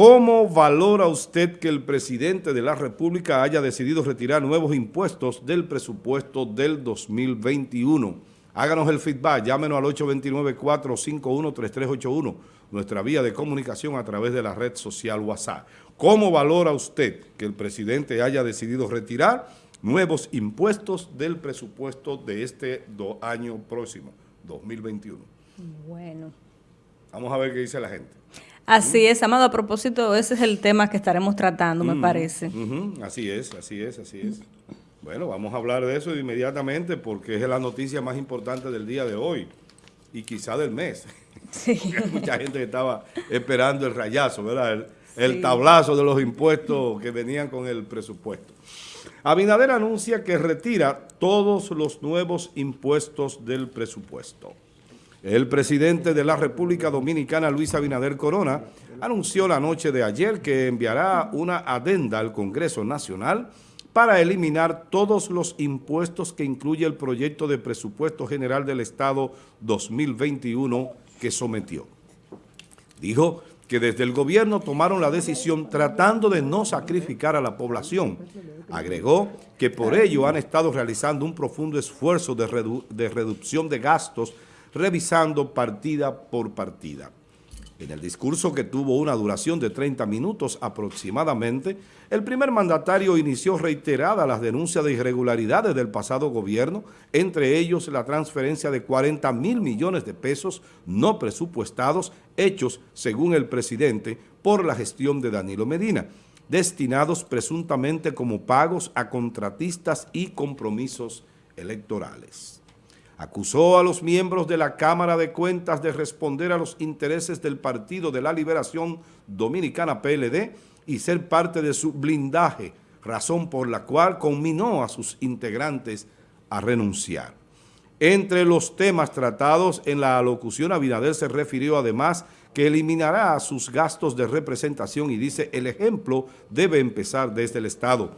¿Cómo valora usted que el presidente de la República haya decidido retirar nuevos impuestos del presupuesto del 2021? Háganos el feedback, llámenos al 829-451-3381, nuestra vía de comunicación a través de la red social WhatsApp. ¿Cómo valora usted que el presidente haya decidido retirar nuevos impuestos del presupuesto de este año próximo, 2021? Bueno. Vamos a ver qué dice la gente. Así es, Amado, a propósito, ese es el tema que estaremos tratando, me parece. Así es, así es, así es. Bueno, vamos a hablar de eso inmediatamente porque es la noticia más importante del día de hoy y quizá del mes. Sí. Hay mucha gente que estaba esperando el rayazo, ¿verdad? El, tablazo de los impuestos que venían con el presupuesto. Abinader anuncia que retira todos los nuevos impuestos del presupuesto. El presidente de la República Dominicana, Luis Abinader Corona, anunció la noche de ayer que enviará una adenda al Congreso Nacional para eliminar todos los impuestos que incluye el proyecto de presupuesto general del Estado 2021 que sometió. Dijo que desde el gobierno tomaron la decisión tratando de no sacrificar a la población. Agregó que por ello han estado realizando un profundo esfuerzo de, reducción de gastos revisando partida por partida. En el discurso que tuvo una duración de 30 minutos aproximadamente, el primer mandatario inició reiteradas las denuncias de irregularidades del pasado gobierno, entre ellos la transferencia de 40 mil millones de pesos no presupuestados hechos, según el presidente, por la gestión de Danilo Medina, destinados presuntamente como pagos a contratistas y compromisos electorales acusó a los miembros de la Cámara de Cuentas de responder a los intereses del Partido de la Liberación Dominicana PLD y ser parte de su blindaje, razón por la cual conminó a sus integrantes a renunciar. Entre los temas tratados en la alocución, Abinader se refirió además que eliminará sus gastos de representación y dice el ejemplo debe empezar desde el Estado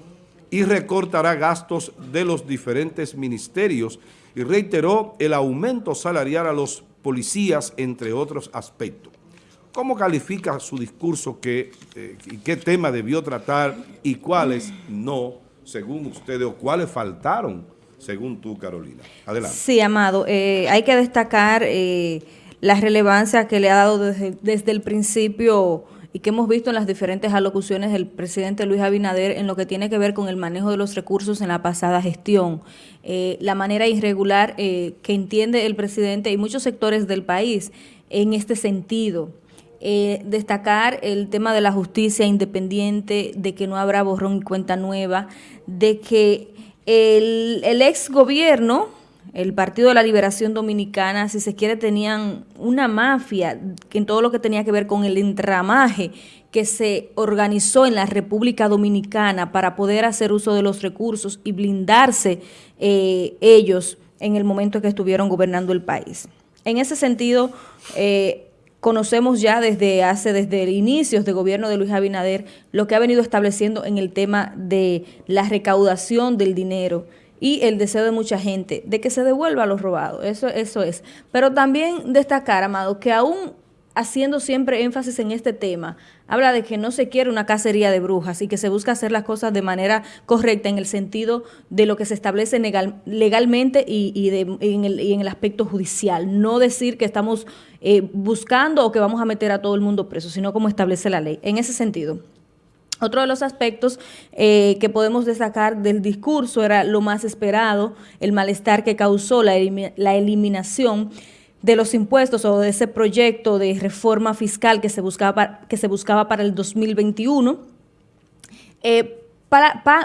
y recortará gastos de los diferentes ministerios y reiteró el aumento salarial a los policías, entre otros aspectos. ¿Cómo califica su discurso? ¿Qué, eh, qué tema debió tratar y cuáles no, según ustedes, o cuáles faltaron, según tú, Carolina? Adelante. Sí, Amado, eh, hay que destacar eh, la relevancia que le ha dado desde, desde el principio y que hemos visto en las diferentes alocuciones del presidente Luis Abinader en lo que tiene que ver con el manejo de los recursos en la pasada gestión, eh, la manera irregular eh, que entiende el presidente y muchos sectores del país en este sentido. Eh, destacar el tema de la justicia independiente, de que no habrá borrón y cuenta nueva, de que el, el ex gobierno el Partido de la Liberación Dominicana, si se quiere, tenían una mafia en todo lo que tenía que ver con el entramaje que se organizó en la República Dominicana para poder hacer uso de los recursos y blindarse eh, ellos en el momento que estuvieron gobernando el país. En ese sentido, eh, conocemos ya desde hace, desde el inicio de gobierno de Luis Abinader, lo que ha venido estableciendo en el tema de la recaudación del dinero, y el deseo de mucha gente de que se devuelva lo robado. Eso, eso es. Pero también destacar, Amado, que aún haciendo siempre énfasis en este tema, habla de que no se quiere una cacería de brujas y que se busca hacer las cosas de manera correcta en el sentido de lo que se establece legalmente y, en el, aspecto judicial. No decir que estamos eh, buscando o que vamos a meter a todo el mundo preso, sino como establece la ley. En ese sentido. Otro de los aspectos eh, que podemos destacar del discurso era lo más esperado, el malestar que causó la, eliminación de los impuestos o de ese proyecto de reforma fiscal que se buscaba, para el 2021. Eh,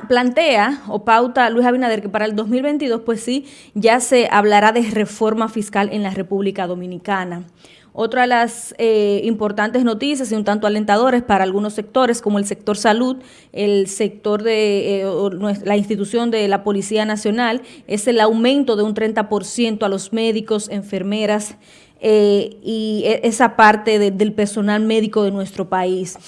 plantea o pauta Luis Abinader que para el 2022 pues sí ya se hablará de reforma fiscal en la República Dominicana. Otra de las eh, importantes noticias y un tanto alentadores para algunos sectores, como el sector salud, el sector de eh, la institución de la Policía Nacional, es el aumento de un 30% a los médicos, enfermeras eh, y e, esa parte del personal médico de nuestro país.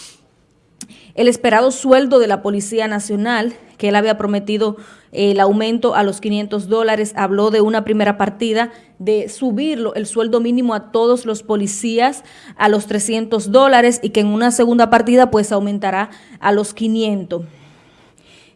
el esperado sueldo de la Policía Nacional, que él había prometido el aumento a los 500 dólares, habló de una primera partida de subirlo, el sueldo mínimo a todos los policías a los 300 dólares y que en una segunda partida pues aumentará a los 500.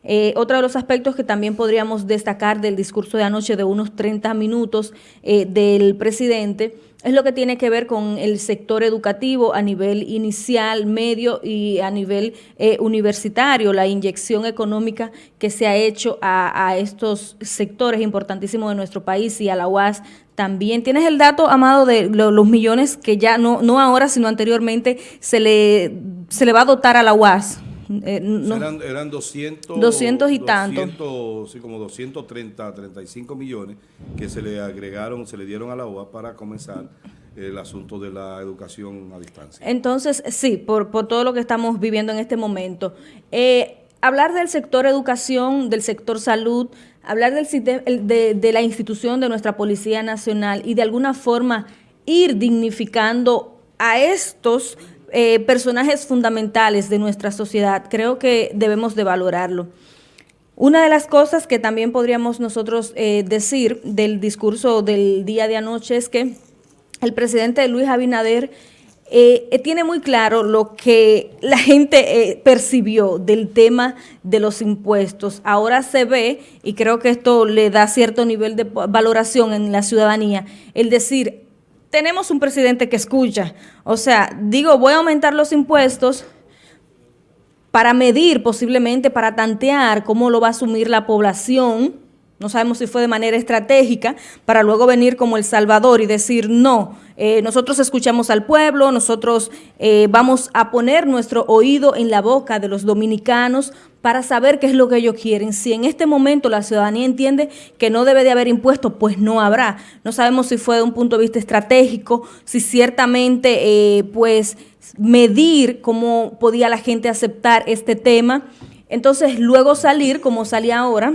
Eh, otro de los aspectos que también podríamos destacar del discurso de anoche de unos 30 minutos eh, del presidente es lo que tiene que ver con el sector educativo a nivel inicial, medio y a nivel eh, universitario, la inyección económica que se ha hecho a, estos sectores importantísimos de nuestro país y a la UAS también. ¿Tienes el dato, Amado, de los millones que ya no, no ahora, sino anteriormente se le, se le va a dotar a la UAS? Eh, eran, 200, 200 y tanto. Sí, como 230, 35 millones que se le agregaron, se le dieron a la UA para comenzar el asunto de la educación a distancia. Entonces, sí, por, todo lo que estamos viviendo en este momento. Eh, hablar del sector educación, del sector salud, hablar del, de, de la institución de nuestra Policía Nacional y de alguna forma ir dignificando a estos eh, personajes fundamentales de nuestra sociedad, creo que debemos de valorarlo. Una de las cosas que también podríamos nosotros eh, decir del discurso del día de anoche es que el presidente Luis Abinader eh, tiene muy claro lo que la gente percibió del tema de los impuestos. Ahora se ve, y creo que esto le da cierto nivel de valoración en la ciudadanía, el decir, tenemos un presidente que escucha. O sea, digo, voy a aumentar los impuestos para medir posiblemente, para tantear cómo lo va a asumir la población. No sabemos si fue de manera estratégica, para luego venir como El Salvador y decir, no, eh, nosotros escuchamos al pueblo, nosotros eh, vamos a poner nuestro oído en la boca de los dominicanos para saber qué es lo que ellos quieren. Si en este momento la ciudadanía entiende que no debe de haber impuestos, pues no habrá. No sabemos si fue de un punto de vista estratégico, si ciertamente eh, pues medir cómo podía la gente aceptar este tema. Entonces luego salir, como salía ahora,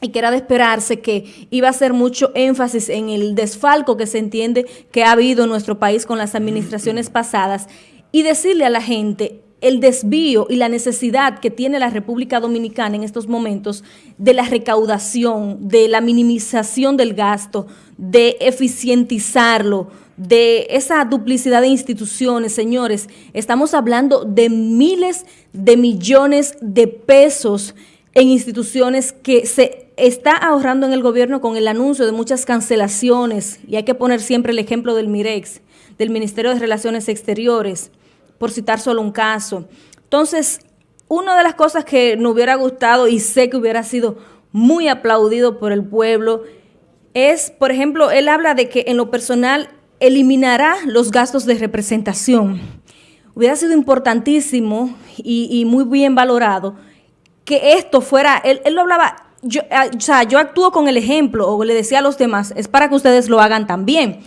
y que era de esperarse que iba a hacer mucho énfasis en el desfalco que se entiende que ha habido en nuestro país con las administraciones pasadas y decirle a la gente, el desvío y la necesidad que tiene la República Dominicana en estos momentos de la recaudación, de la minimización del gasto, de eficientizarlo, de esa duplicidad de instituciones, señores, estamos hablando de miles de millones de pesos en instituciones que se está ahorrando en el gobierno con el anuncio de muchas cancelaciones, y hay que poner siempre el ejemplo del MIREX, del Ministerio de Relaciones Exteriores, por citar solo un caso. Entonces, una de las cosas que nos hubiera gustado y sé que hubiera sido muy aplaudido por el pueblo es, por ejemplo, él habla de que en lo personal eliminará los gastos de representación. Hubiera sido importantísimo y, muy bien valorado que esto fuera, él, lo hablaba, yo, ah, o sea, yo actúo con el ejemplo o le decía a los demás, es para que ustedes lo hagan también.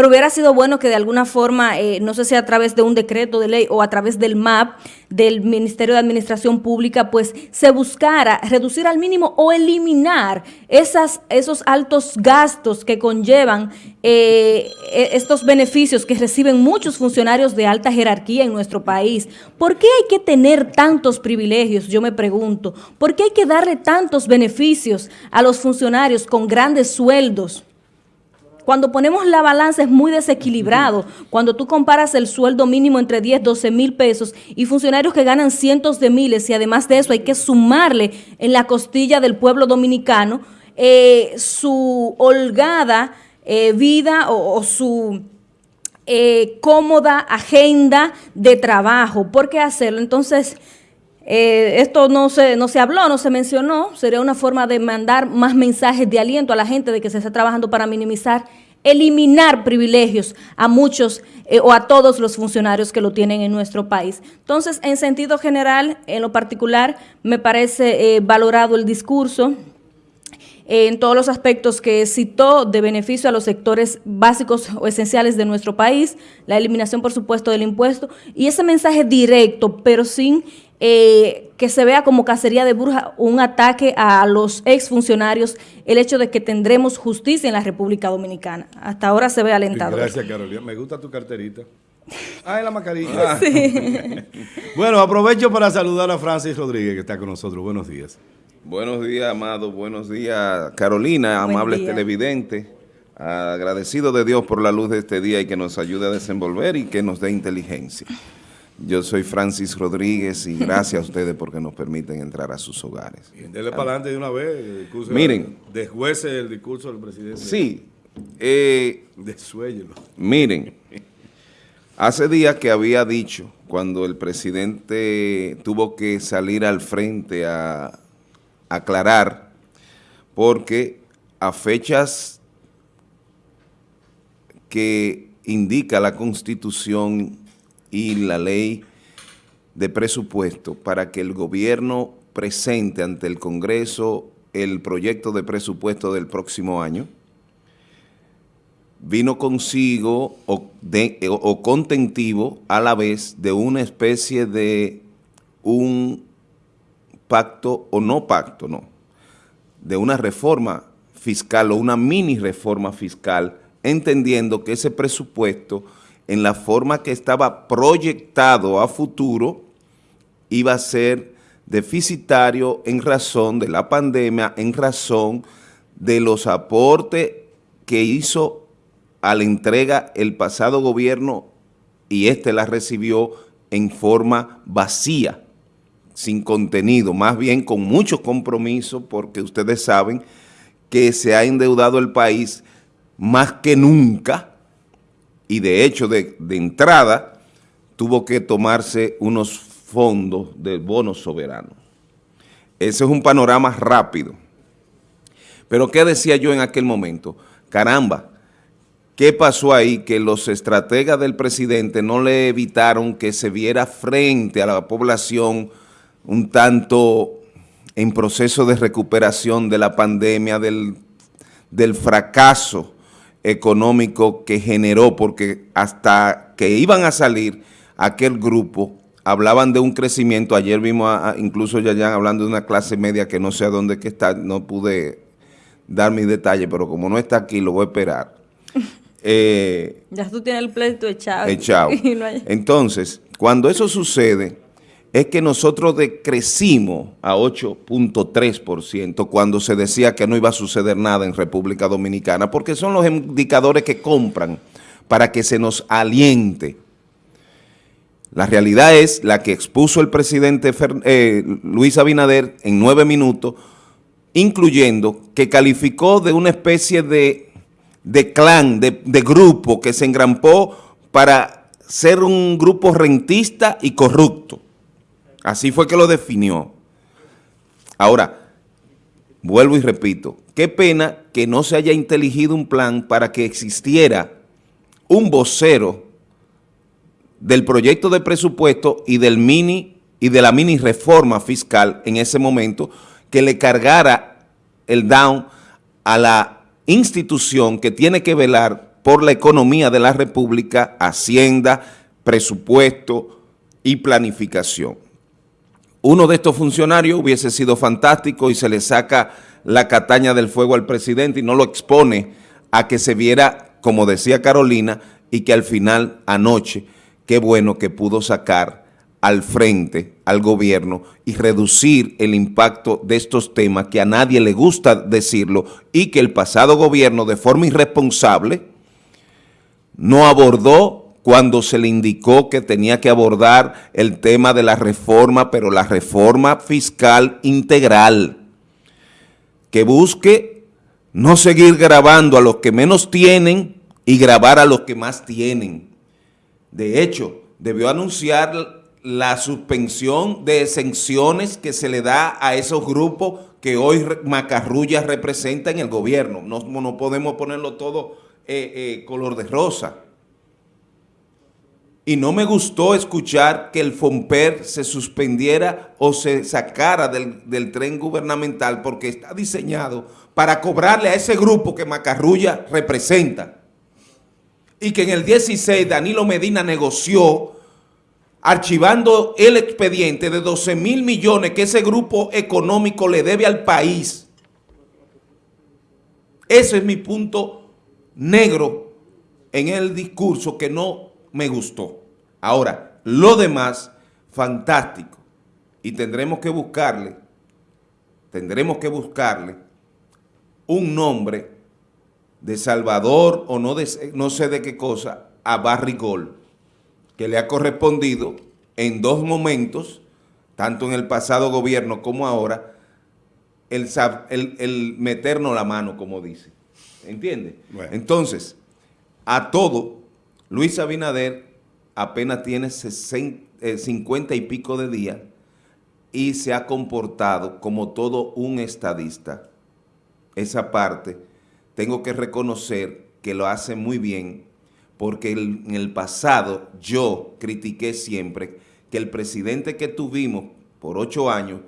Pero hubiera sido bueno que de alguna forma, eh, no sé si a través de un decreto de ley o a través del MAP, del Ministerio de Administración Pública, pues se buscara reducir al mínimo o eliminar esos altos gastos que conllevan eh, e, estos beneficios que reciben muchos funcionarios de alta jerarquía en nuestro país. ¿Por qué hay que tener tantos privilegios? Yo me pregunto. ¿Por qué hay que darle tantos beneficios a los funcionarios con grandes sueldos? Cuando ponemos la balanza es muy desequilibrado. Cuando tú comparas el sueldo mínimo entre 10, 12 mil pesos y funcionarios que ganan cientos de miles y además de eso hay que sumarle en la costilla del pueblo dominicano eh, su holgada eh, vida o, su eh, cómoda agenda de trabajo. ¿Por qué hacerlo? Entonces... esto no se, no se habló, no se mencionó, sería una forma de mandar más mensajes de aliento a la gente de que se está trabajando para minimizar eliminar privilegios a muchos eh, o a todos los funcionarios que lo tienen en nuestro país. Entonces, en sentido general, en lo particular, me parece eh, valorado el discurso eh, en todos los aspectos que citó de beneficio a los sectores básicos o esenciales de nuestro país, la eliminación, por supuesto, del impuesto, y ese mensaje directo, pero sin eh, que se vea como cacería de bruja, un ataque a los exfuncionarios, el hecho de que tendremos justicia en la República Dominicana. Hasta ahora se ve alentado. Gracias, Carolina. Me gusta tu carterita. Ah, en la mascarilla. bueno, aprovecho para saludar a Francis Rodríguez, que está con nosotros. Buenos días. Buenos días, Amado. Buenos días, Carolina, amables televidentes. Agradecido de Dios por la luz de este día y que nos ayude a desenvolver y que nos dé inteligencia. Yo soy Francis Rodríguez y gracias a ustedes porque nos permiten entrar a sus hogares. Bien, dele para adelante de una vez. Miren. Desjuece el discurso del presidente. Sí. Eh, Miren. Hace días que había dicho, cuando el presidente tuvo que salir al frente a aclarar, porque a fechas que indica la Constitución y la ley de presupuesto para que el gobierno presente ante el Congreso el proyecto de presupuesto del próximo año, vino consigo o, contentivo a la vez de una especie de un pacto o no pacto, no, de una reforma fiscal o una mini reforma fiscal, entendiendo que ese presupuesto, en la forma que estaba proyectado a futuro, iba a ser deficitario en razón de la pandemia, en razón de los aportes que hizo a la entrega el pasado gobierno y este la recibió en forma vacía, sin contenido, más bien con mucho compromiso, porque ustedes saben que se ha endeudado el país más que nunca, y de hecho de, entrada tuvo que tomarse unos fondos de bonos soberanos. Ese es un panorama rápido. Pero ¿qué decía yo en aquel momento? Caramba, ¿Qué pasó ahí? Que los estrategas del presidente no le evitaron que se viera frente a la población un tanto en proceso de recuperación de la pandemia, del, del fracaso económico que generó, porque hasta que iban a salir aquel grupo, hablaban de un crecimiento, ayer vimos a, incluso ya hablando de una clase media que no sé a dónde que está, no pude dar mis detalles, pero como no está aquí, lo voy a esperar eh, ya tú tienes el pleito echado. Echado. Entonces, cuando eso sucede, es que nosotros decrecimos a 8.3% cuando se decía que no iba a suceder nada en República Dominicana, porque son los indicadores que compran para que se nos aliente. La realidad es la que expuso el presidente eh, Luis Abinader en nueve minutos, incluyendo que calificó de una especie de de clan, de, grupo que se engrampó para ser un grupo rentista y corrupto. Así fue que lo definió. Ahora, vuelvo y repito, qué pena que no se haya inteligido un plan para que existiera un vocero del proyecto de presupuesto y del mini y de la mini reforma fiscal en ese momento que le cargara el down a la institución que tiene que velar por la economía de la República, Hacienda, presupuesto y planificación. Uno de estos funcionarios hubiese sido fantástico y se le saca la cataña del fuego al presidente y no lo expone a que se viera, como decía Carolina, y que al final, anoche, qué bueno que pudo sacar al frente, al gobierno, y reducir el impacto de estos temas que a nadie le gusta decirlo y que el pasado gobierno de forma irresponsable no abordó cuando se le indicó que tenía que abordar el tema de la reforma, pero la reforma fiscal integral, que busque no seguir grabando a los que menos tienen y grabar a los que más tienen. De hecho, debió anunciar la suspensión de exenciones que se le da a esos grupos que hoy Macarrulla representa en el gobierno. No, no podemos ponerlo todo eh, eh, color de rosa. Y no me gustó escuchar que el FOMPER se suspendiera o se sacara del, del tren gubernamental porque está diseñado para cobrarle a ese grupo que Macarrulla representa. Y que en el 16 Danilo Medina negoció archivando el expediente de 12 mil millones que ese grupo económico le debe al país. Ese es mi punto negro en el discurso que no me gustó. Ahora, lo demás, fantástico. Y tendremos que buscarle, tendremos que buscarle un nombre de Salvador o no, de, no sé de qué cosa a Barrigol, que le ha correspondido en dos momentos, tanto en el pasado gobierno como ahora, el, el, meternos la mano, como dice. ¿Entiende? Entonces, a todo, Luis Abinader apenas tiene 50 eh, y pico de días y se ha comportado como todo un estadista. Esa parte, tengo que reconocer que lo hace muy bien, porque en el pasado yo critiqué siempre que el presidente que tuvimos por ocho años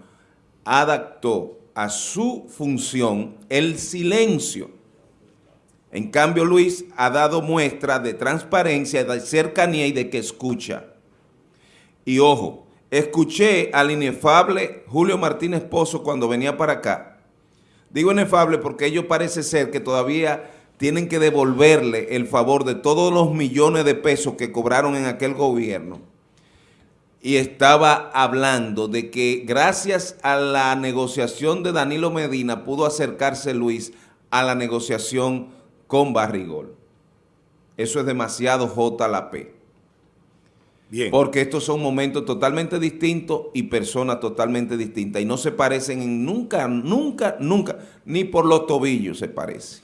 adaptó a su función el silencio. En cambio, Luis ha dado muestra de transparencia, de cercanía y de que escucha. Y ojo, escuché al inefable Julio Martínez Pozo cuando venía para acá. Digo inefable porque ellos parece ser que todavía tienen que devolverle el favor de todos los millones de pesos que cobraron en aquel gobierno y estaba hablando de que gracias a la negociación de Danilo Medina pudo acercarse Luis a la negociación con Barrigol. Eso es demasiado J la P. Bien. Porque estos son momentos totalmente distintos y personas totalmente distintas. Y no se parecen en nunca, nunca, nunca, ni por los tobillos se parece.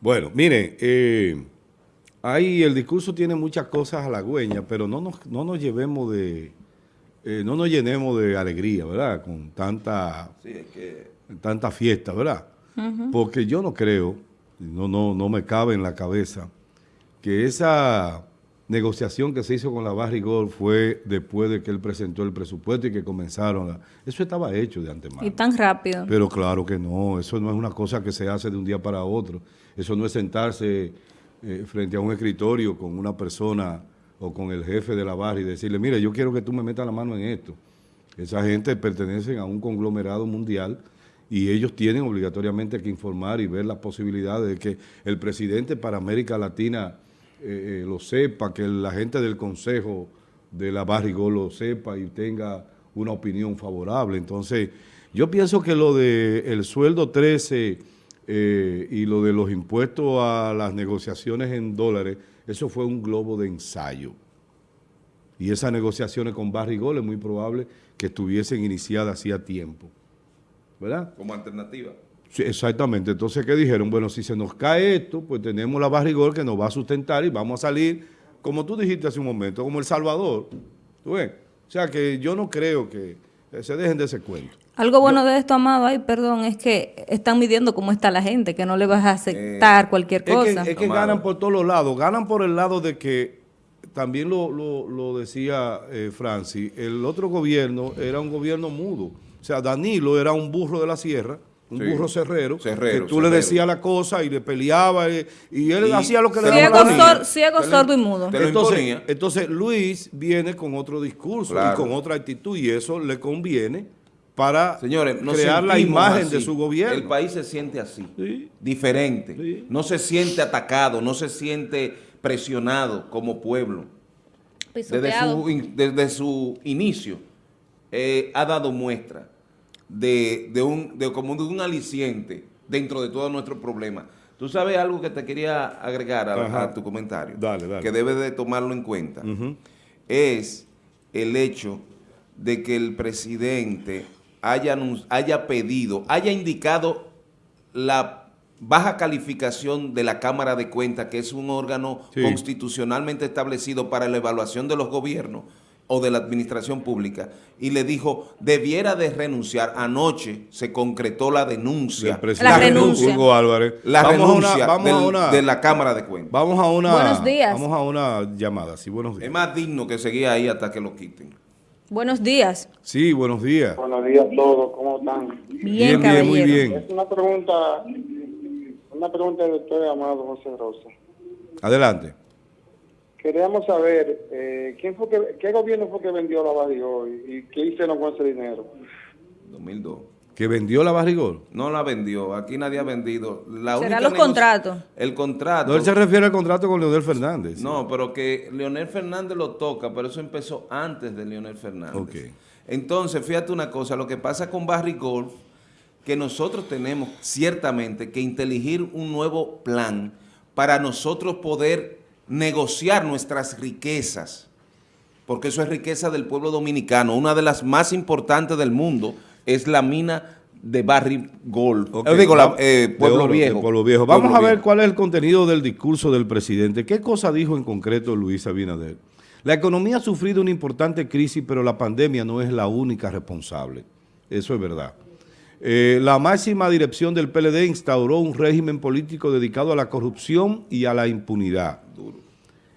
Bueno, mire, eh, ahí el discurso tiene muchas cosas halagüeñas, pero no nos, no nos llevemos de eh, no nos llenemos de alegría, ¿verdad? Con tanta, tanta fiesta, ¿verdad? Porque yo no creo, no, no, no me cabe en la cabeza, que esa negociación que se hizo con la Barrigol fue después de que él presentó el presupuesto y que comenzaron a... Eso estaba hecho de antemano. Y tan rápido. Pero claro que no, eso no es una cosa que se hace de un día para otro. Eso no es sentarse eh, frente a un escritorio con una persona o con el jefe de la barra y decirle, mire, yo quiero que tú me metas la mano en esto. Esa gente pertenece a un conglomerado mundial y ellos tienen obligatoriamente que informar y ver las posibilidades de que el presidente para América Latina eh, eh, lo sepa, que la gente del Consejo de la Barrigol lo sepa y tenga una opinión favorable. Entonces, yo pienso que lo del el sueldo 13 eh, y lo de los impuestos a las negociaciones en dólares eso fue un globo de ensayo. Y esas negociaciones con Barrigol es muy probable que estuviesen iniciadas hacía tiempo. ¿Verdad? Como alternativa. Sí, exactamente. Entonces, ¿qué dijeron? Bueno, si se nos cae esto, pues tenemos la Barrigol que nos va a sustentar y vamos a salir, como tú dijiste hace un momento, como El Salvador. ¿Tú ves? O sea, que yo no creo que se dejen de ese cuento. Algo bueno de esto, Amado, ay, perdón, es que están midiendo cómo está la gente, que no le vas a aceptar eh, cualquier cosa. Es que, ganan por todos los lados, ganan por el lado de que, también lo, decía eh, Francis, el otro gobierno era un gobierno mudo. O sea, Danilo era un burro de la sierra, un burro cerrero, que tú le decías la cosa y le peleaba y, él hacía lo que le daba la Ciego, sordo y mudo. Entonces, entonces, Luis viene con otro discurso y con otra actitud y eso le conviene para Señores, crear la imagen de su gobierno. El país se siente así, diferente. No se siente atacado, no se siente presionado como pueblo. Desde su, desde su, inicio eh, ha dado muestra de, un, de, como de un aliciente dentro de todos nuestros problemas. Tú sabes algo que te quería agregar a, tu comentario, que debes de tomarlo en cuenta, es el hecho de que el presidente haya, haya pedido, haya indicado la baja calificación de la Cámara de Cuentas, que es un órgano constitucionalmente establecido para la evaluación de los gobiernos o de la administración pública, y le dijo, debiera de renunciar. Anoche se concretó la denuncia. La renuncia. Hugo Álvarez. La renuncia de la Cámara de Cuentas. Vamos a una, buenos días. Vamos a una llamada. Sí, buenos días. Es más digno que seguir ahí hasta que lo quiten. Buenos días. Sí, buenos días. Buenos días a todos, ¿cómo están? Bien, bien, muy bien. Es una pregunta, una pregunta del doctor Amado José Rosa. Adelante. Queríamos saber, eh, ¿quién fue que, ¿qué gobierno fue que vendió la hoy y qué hicieron con ese dinero? 2002. ¿Que vendió la Barrigol? No la vendió, aquí nadie ha vendido. La ¿Será única los contratos? El contrato. No, él se refiere al contrato con Leonel Fernández. No, pero que Leonel Fernández lo toca, pero eso empezó antes de Leonel Fernández. Ok. Entonces, fíjate una cosa, lo que pasa con Barry Golf, que nosotros tenemos ciertamente que inteligir un nuevo plan para nosotros poder negociar nuestras riquezas, porque eso es riqueza del pueblo dominicano. Una de las más importantes del mundo es la mina de Barry Gold. Ok, Eh, digo, la- eh, de Pueblo, de Viejo. Pueblo Viejo. Vamos Pueblo a ver Viejo. cuál es el contenido del discurso del presidente. ¿Qué cosa dijo en concreto Luis Abinader? La economía ha sufrido una importante crisis, pero la pandemia no es la única responsable. Eso es verdad. Eh, la máxima dirección del PLD instauró un régimen político dedicado a la corrupción y a la impunidad.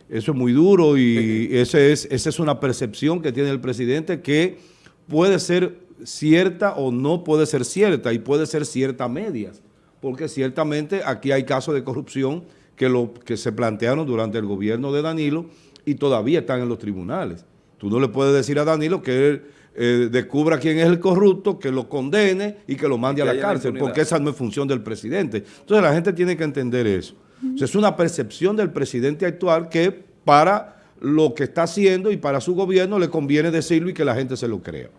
Eso es muy duro y ese es, esa es una percepción que tiene el presidente que puede ser cierta o no puede ser cierta y puede ser cierta a medias, porque ciertamente aquí hay casos de corrupción que, lo, que se plantearon durante el gobierno de Danilo y todavía están en los tribunales. Tú no le puedes decir a Danilo que él eh, descubra quién es el corrupto, que lo condene y que lo mande Que a la cárcel, porque esa no es función del presidente. Entonces la gente tiene que entender eso. O sea, es una percepción del presidente actual que para lo que está haciendo y para su gobierno le conviene decirlo y que la gente se lo crea.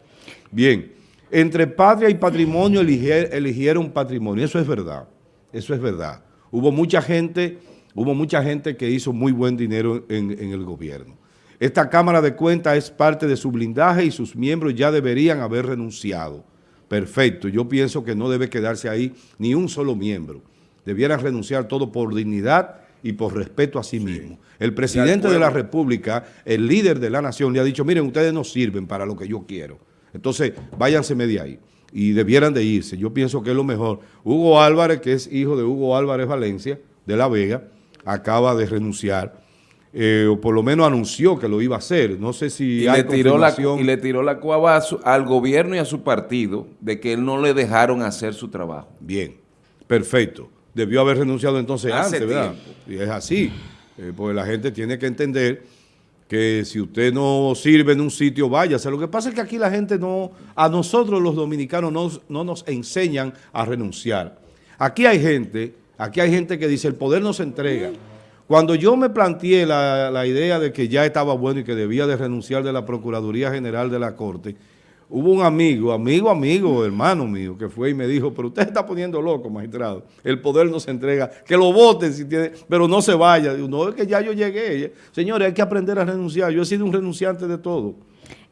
Bien, entre patria y patrimonio eligier- eligieron patrimonio, eso es verdad, eso es verdad. Hubo mucha gente, hubo mucha gente que hizo muy buen dinero en, en el gobierno. Esta Cámara de Cuentas es parte de su blindaje y sus miembros ya deberían haber renunciado. Perfecto, yo pienso que no debe quedarse ahí ni un solo miembro. Debieran renunciar todo por dignidad y por respeto a sí mismo. El presidente de la República, el líder de la nación, le ha dicho, miren, ustedes no sirven para lo que yo quiero. Entonces, váyanse de ahí. Y debieran de irse. Yo pienso que es lo mejor. Hugo Álvarez, que es hijo de Hugo Álvarez Valencia, de La Vega, acaba de renunciar. Eh, o por lo menos anunció que lo iba a hacer. No sé si Y hay le, tiró la, y le tiró la cuava su- al gobierno y a su partido de que él no le dejaron hacer su trabajo. Bien, perfecto. Debió haber renunciado entonces Hace antes, ¿verdad? Y es así, eh, porque la gente tiene que entender que si usted no sirve en un sitio, váyase. Lo que pasa es que aquí la gente no, a nosotros los dominicanos nos- no nos enseñan a renunciar. Aquí hay gente, aquí hay gente que dice, el poder no se entrega. Cuando yo me planteé la, la idea de que ya estaba bueno y que debía de renunciar de la Procuraduría General de la Corte, hubo un amigo, amigo, amigo, hermano mío, que fue y me dijo, pero usted está poniendo loco, magistrado. El poder no se entrega, que lo voten si tiene, pero no se vaya. No, es que ya yo llegué. Señores, hay que aprender a renunciar. Yo he sido un renunciante de todo.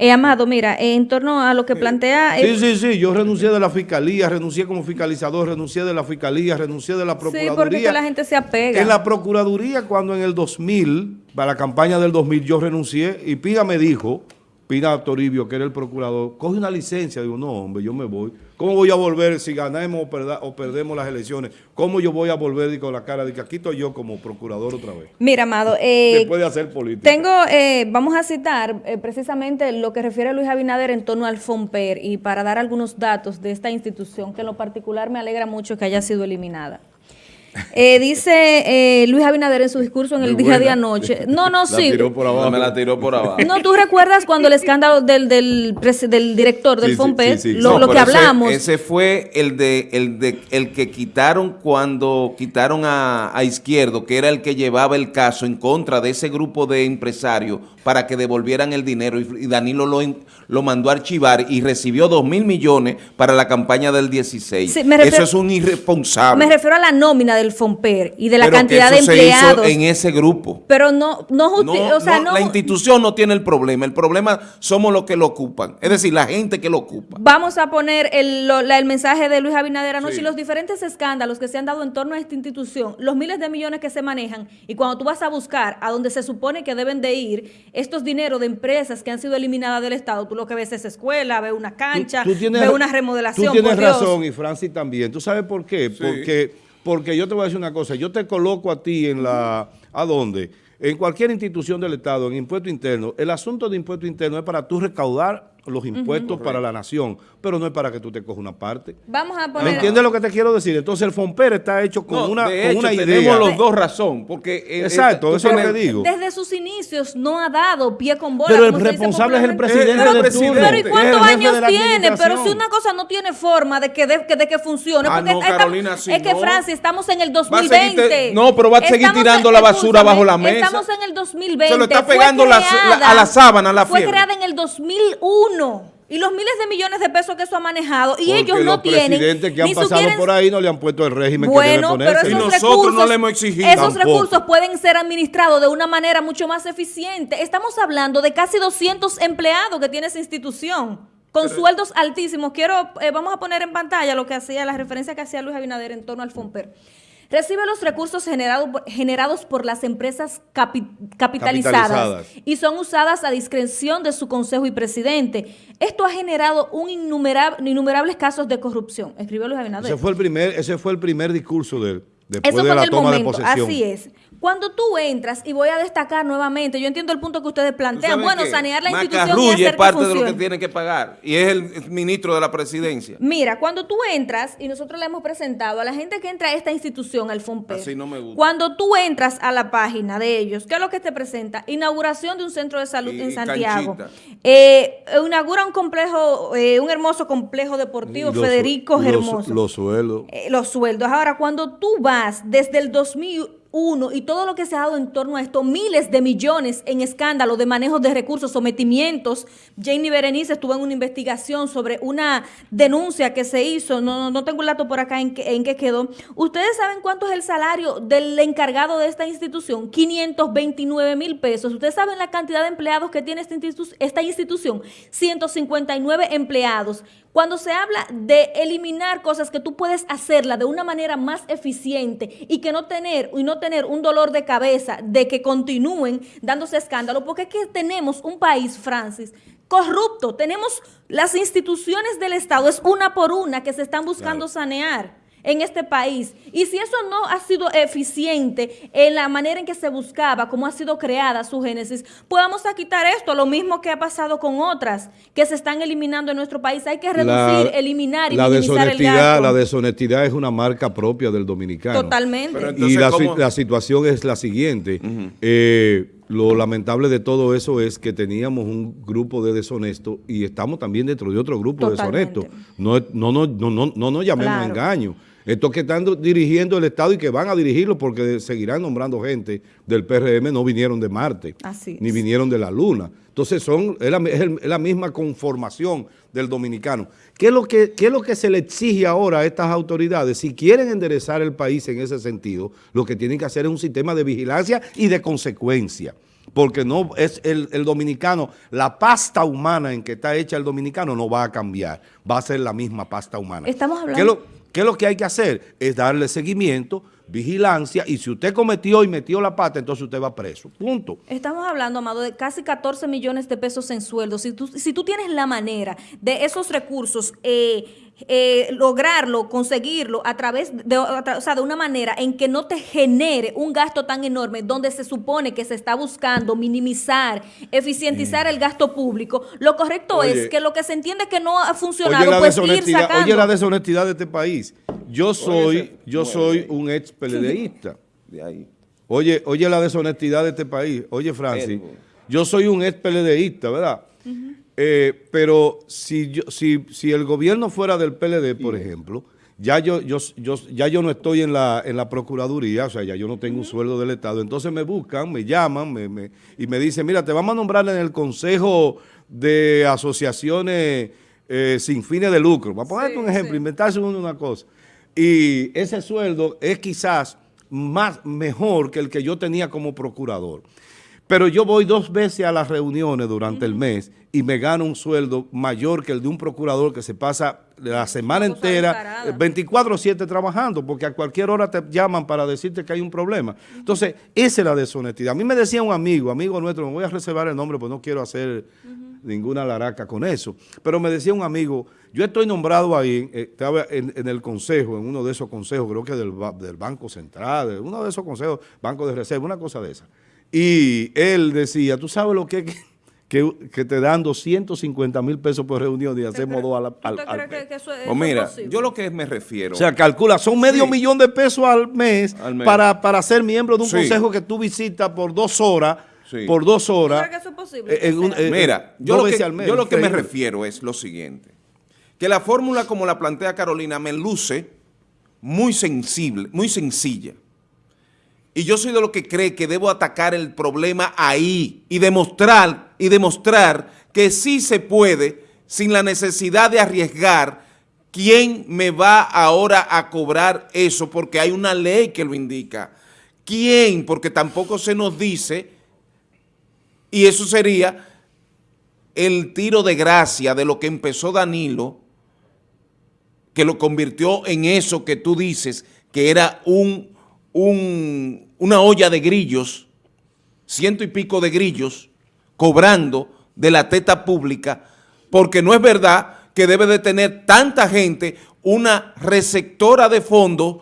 Eh, Amado, mira, eh, en torno a lo que plantea... eh, Sí, sí, sí, yo renuncié de la fiscalía, renuncié como fiscalizador, renuncié de la fiscalía, renuncié de la sí, procuraduría. porque es que la gente se apega. En la Procuraduría, cuando en el 2000, para la campaña del 2000, yo renuncié y Pina me dijo, Pina Toribio, que era el procurador, coge una licencia. Digo, no, hombre, yo me voy. ¿Cómo voy a volver si ganamos o, perda- o perdemos las elecciones? ¿Cómo yo voy a volver y con la cara de que aquí estoy yo como procurador otra vez? Mira, Amado, eh, Después de hacer política. Tengo, eh, vamos a citar eh, precisamente lo que refiere Luis Abinader en torno al FOMPER y para dar algunos datos de esta institución que en lo particular me alegra mucho que haya sido eliminada. Eh, dice eh, Luis Abinader en su discurso en el Muy día de anoche. No, no, La sí. tiró por abajo. Me la tiró por abajo. No, tú recuerdas cuando el escándalo del, del, del director del Sí, sí, sí, sí. lo, No, lo que ese- hablamos. Ese, fue el de el de el que quitaron cuando quitaron a, a Izquierdo, que era el que llevaba el caso en contra de ese grupo de empresarios para que devolvieran el dinero y, y Danilo lo, lo mandó a archivar y recibió dos mil millones para la campaña del 16. Sí, me refiero- eso es un irresponsable. Me refiero a la nómina del FOMPER y de la Pero que cantidad de eso se hizo empleados. en ese grupo. Pero no, no, No, o sea, no, no, la institución no tiene el problema, el problema somos los que lo ocupan, es decir, la gente que lo ocupa. Vamos a poner el, lo- la- el mensaje de Luis Abinader anoche y los diferentes escándalos que se han dado en torno a esta institución, los miles de millones que se manejan y cuando tú vas a buscar a donde se supone que deben de ir estos dineros de empresas que han sido eliminadas del Estado, tú lo que ves es escuela, ves una cancha, ves una remodelación. Tú tienes por Dios. razón y Francis también. ¿Tú sabes por qué? Porque, porque yo te voy a decir una cosa. Yo te coloco a ti en la... ¿A dónde? En cualquier institución del Estado, en impuesto interno. El asunto de impuesto interno es para tú recaudar los impuestos para la nación, pero no es para que tú te cojas una parte. Vamos a ¿Me poner... entiendes lo que te quiero decir? Entonces el FOMPER está hecho con No, una, de con hecho, una tenemos idea. los dos razón, porque... eh, Exacto, tú eso es lo que digo. Desde sus inicios no ha dado pie con bola. Pero el responsable es el presidente Pero del presidente. Pero ¿y cuántos años la tiene? Pero si una cosa no tiene forma de que de, que, de que funcione. Ah, porque no, Carolina, sí, es que no. Francia, estamos en el Va a 2020. seguir- no, pero va a seguir Estamos tirando en- la basura bajo la mesa. Estamos en el 2020. Se lo está Fue pegando la- creada- la- a la sábana, la Fue fiebre. creada en el 2001. Y los miles de millones de pesos que eso ha manejado. Y Porque ellos los no tienen. presidentes que han ni pasado por ahí no le han puesto el régimen bueno, que pero debe esos ponerse. Y nosotros recursos, no le hemos exigido. esos Tampoco. recursos pueden ser administrados de una manera mucho más eficiente. Estamos hablando de casi 200 empleados que tiene esa institución. Con sueldos altísimos. Quiero, eh, vamos a poner en pantalla lo que hacía, la referencia que hacía Luis Abinader en torno al FOMPER. Recibe los recursos generado generados por las empresas capi- capitalizadas, Capitalizadas. y son usadas a discreción de su consejo y presidente. Esto ha generado un innumera- innumerables casos de corrupción, escribió Luis Abinader. Ese fue el primer, ese fue el primer discurso de él, después Eso de la el toma momento, de posesión. así es. Cuando tú entras, y voy a destacar nuevamente, yo entiendo el punto que ustedes ¿Tú plantean, bueno, qué? sanear la institución y Macarrulla hacer es parte que de lo que funcione. tiene que pagar. Y es el ministro de la presidencia. Mira, cuando tú entras, y nosotros le hemos presentado a la gente que entra a esta institución, al FOMPER, Así no me gusta. cuando tú entras a la página de ellos, ¿qué es lo que te presenta? Inauguración de un centro de salud Y- en Santiago. Eh, inaugura un complejo, eh, un hermoso complejo deportivo, los- Federico los- Hermoso. Los sueldos. eh, los sueldos. Ahora, cuando tú vas desde el 2001 y todo lo que se ha dado en torno a esto, miles de millones en escándalos de manejo de recursos, sometimientos. Janie Berenice estuvo en una investigación sobre una denuncia que se hizo, no, no- tengo el dato por acá en, qué- en qué quedó. ¿Ustedes saben cuánto es el salario del encargado de esta institución? 529 mil pesos. ¿Ustedes saben la cantidad de empleados que tiene esta institución? 159 empleados. Cuando se habla de eliminar cosas que tú puedes hacerla de una manera más eficiente y que no tener y no tener un dolor de cabeza de que continúen dándose escándalo, porque es que tenemos un país, Francis, corrupto. Tenemos las instituciones del Estado, es una por una que se están buscando sanear en este país. Y si eso no ha sido eficiente en la manera en que se buscaba, cómo ha sido creada su génesis, pues vamos a quitar esto, lo mismo que ha pasado con otras que se están eliminando en nuestro país. Hay que reducir, eliminar y la minimizar el gasto. La deshonestidad es una marca propia del dominicano. Totalmente. Y la, situación es la siguiente. Eh, lo lamentable de todo eso es que teníamos un grupo de deshonestos y estamos también dentro de otro grupo Totalmente. deshonesto. No, no, no, no, no, no nos llamemos Claro. engaño. Estos que están dirigiendo el Estado y que van a dirigirlo porque seguirán nombrando gente del PRM no vinieron de Marte, Así ni vinieron de la Luna. Entonces son, es la, es misma conformación del dominicano. ¿Qué es, lo que, ¿Qué es lo que se le exige ahora a estas autoridades? Si quieren enderezar el país en ese sentido, lo que tienen que hacer es un sistema de vigilancia y de consecuencia. Porque no es el, el dominicano, la pasta humana en que está hecha el dominicano no va a cambiar, va a ser la misma pasta humana. Estamos ¿Qué es hablando- qué es lo que hay que hacer? Es darle seguimiento, vigilancia, y si usted cometió y metió la pata, entonces usted va preso. Punto. Estamos hablando, Amado, de casi 14 millones de pesos en sueldos. Si tú, si tú tienes la manera de esos recursos, eh, eh, lograrlo, conseguirlo a través de, o sea, de una manera en que no te genere un gasto tan enorme, donde se supone que se está buscando minimizar, eficientizar el gasto público, lo correcto Oye. es que lo que se entiende que no ha funcionado, Oye la, pues ir deshonestidad, sacando. oye la deshonestidad de este país. Yo soy, yo soy un ex PLDista. De ahí. Oye, oye la deshonestidad de este país. Oye, Francis, yo soy un ex PLDista, ¿verdad? Eh, pero si, yo, si, si el gobierno fuera del PLD, por ejemplo, ya yo, yo, yo, ya yo no estoy en la, en la Procuraduría, o sea, ya yo no tengo un sueldo del Estado. Entonces me buscan, me llaman me, me- y me dicen, mira, te vamos a nombrar en el Consejo de Asociaciones eh, sin fines de lucro. Vamos a ponerte un ejemplo, inventarse uno una cosa. Y ese sueldo es quizás más mejor que el que yo tenía como procurador. Pero yo voy dos veces a las reuniones durante el mes y me gano un sueldo mayor que el de un procurador que se pasa la semana entera, descarada. eh, 24-7 trabajando, porque a cualquier hora te llaman para decirte que hay un problema. Entonces, esa es la deshonestidad. A mí me decía un amigo, amigo nuestro, me voy a reservar el nombre, pues no quiero hacer ninguna laraca con eso, pero me decía un amigo, yo estoy nombrado ahí, eh, estaba en, en el consejo, en uno de esos consejos, creo que del, del Banco Central, de uno de esos consejos, Banco de Reserva, una cosa de esa. Y él decía, tú sabes lo que es que, que, que te dan 250 mil pesos por reunión y hacemos dos al, al, ¿Usted al cree que, mes. que eso es, Pues mira, posible? yo lo que me refiero... O sea, calcula, son medio Sí. millón de pesos al mes, Al mes. Para, para ser miembro de un Sí. consejo que tú visitas por dos horas, Sí. por dos ¿Usted horas. cree que eso es posible? eh, en un- ¿Será? eh, Mira, yo dos lo, que, al mes, yo lo que me refiero es lo siguiente, que la fórmula como la plantea Carolina me luce muy sensible, muy sencilla. Y yo soy de los que cree que debo atacar el problema ahí y demostrar, y demostrar que sí se puede sin la necesidad de arriesgar quién me va ahora a cobrar eso, porque hay una ley que lo indica. ¿Quién? Porque tampoco se nos dice, y eso sería el tiro de gracia de lo que empezó Danilo, que lo convirtió en eso que tú dices, que era un, un- una olla de grillos, ciento y pico de grillos, cobrando de la teta pública, porque no es verdad que debe de tener tanta gente una receptora de fondos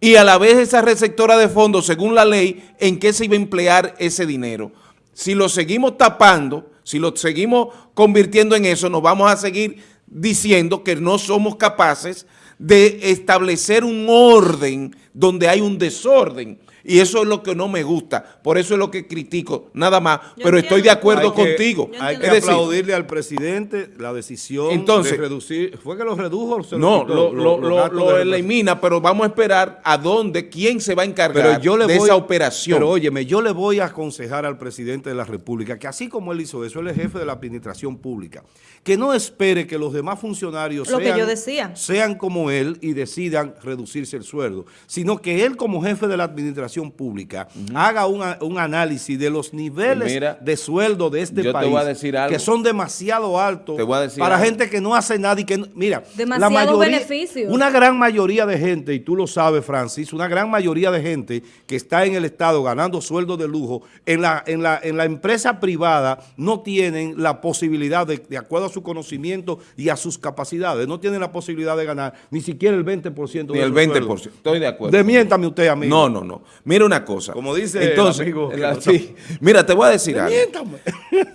y a la vez esa receptora de fondos, según la ley, en qué se iba a emplear ese dinero. Si lo seguimos tapando, si lo seguimos convirtiendo en eso, nos vamos a seguir diciendo que no somos capaces de establecer un orden donde hay un desorden. Y eso es lo que no me gusta. Por eso es lo que critico, nada más. Yo pero estoy de acuerdo Hay que- contigo. Yo Hay que Es decir, aplaudirle al presidente la decisión Entonces- de reducir. ¿Fue que lo redujo o se no, lo, lo- lo- lo elimina, pero vamos a esperar a dónde, quién se va a encargar Pero yo le de voy, esa operación. Pero óyeme, yo le voy a aconsejar al presidente de la República que así como él hizo eso, él es jefe de la administración pública, que no espere que los demás funcionarios Lo que sean, yo decía. sean como él y decidan reducirse el sueldo, sino que él como jefe de la administración pública haga un, análisis de los niveles mira, de sueldo de este yo te país, voy a decir algo. que son demasiado altos Te voy a decir para algo. gente que no hace nada y que, no- mira, Demasiado beneficio. una gran mayoría de gente, y tú lo sabes, Francis, una gran mayoría de gente que está en el Estado ganando sueldos de lujo, en la, en la, en la empresa privada no tienen la posibilidad, de, de acuerdo a su conocimiento y a sus capacidades, no tienen la posibilidad de ganar ni siquiera el 20% Ni de el su 20%. sueldo. Estoy de acuerdo. Demiéntame usted, amigo. No, no, no. Mira una cosa. Como dice el Entonces, amigo la- no sí. Mira, te voy a decir algo. Demiéntame.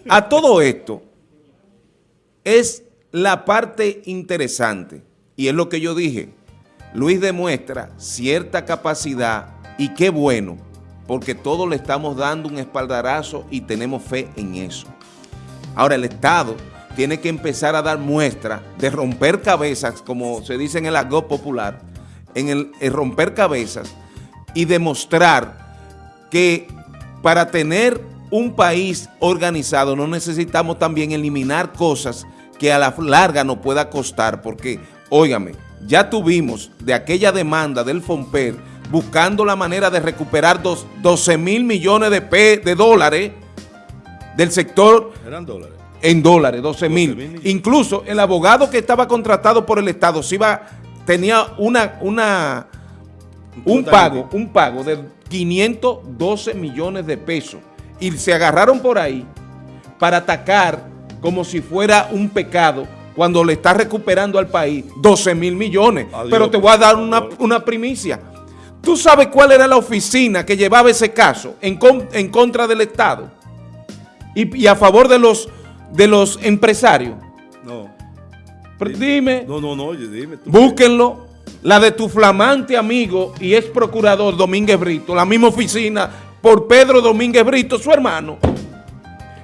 A todo esto es la parte interesante y es lo que yo dije. Luis demuestra cierta capacidad y qué bueno, porque todos le estamos dando un espaldarazo y tenemos fe en eso. Ahora el Estado tiene que empezar a dar muestra de romper cabezas, como se dice en el argot popular, en el, el romper cabezas y demostrar que para tener un país organizado no necesitamos también eliminar cosas que a la larga nos pueda costar, porque, óigame, ya tuvimos de aquella demanda del FOMPER buscando la manera de recuperar dos, 12 mil millones de, pe- de dólares del sector Eran dólares. en dólares, 12 mil. 12.000 millones. Incluso el abogado que estaba contratado por el Estado se iba, tenía una, una, un pago, un pago de 512 millones de pesos. Y se agarraron por ahí para atacar como si fuera un pecado cuando le está recuperando al país 12 mil millones. Adiós, Pero te voy a dar una, una primicia. ¿Tú sabes cuál era la oficina que llevaba ese caso en, con- en contra del Estado? Y, y a favor de los, de los empresarios. Pero dime, No, no, no, dime. tú. búsquenlo. La de tu flamante amigo y ex procurador Domínguez Brito, la misma oficina por Pedro Domínguez Brito, su hermano.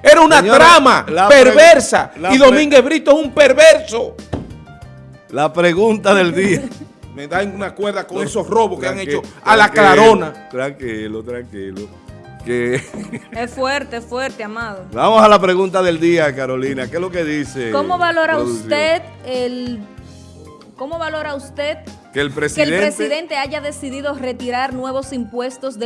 Era una Señora, trama perversa y Domínguez Brito es un perverso. La pregunta del día. Me dan una cuerda con esos robos que han hecho a la clarona. Tranquilo, tranquilo. Que Es fuerte, es fuerte, amado. Vamos a la pregunta del día, Carolina. ¿Qué es lo que dice? ¿Cómo valora producción? usted el... ¿Cómo valora usted Que el que presidente... el presidente haya decidido retirar nuevos impuestos del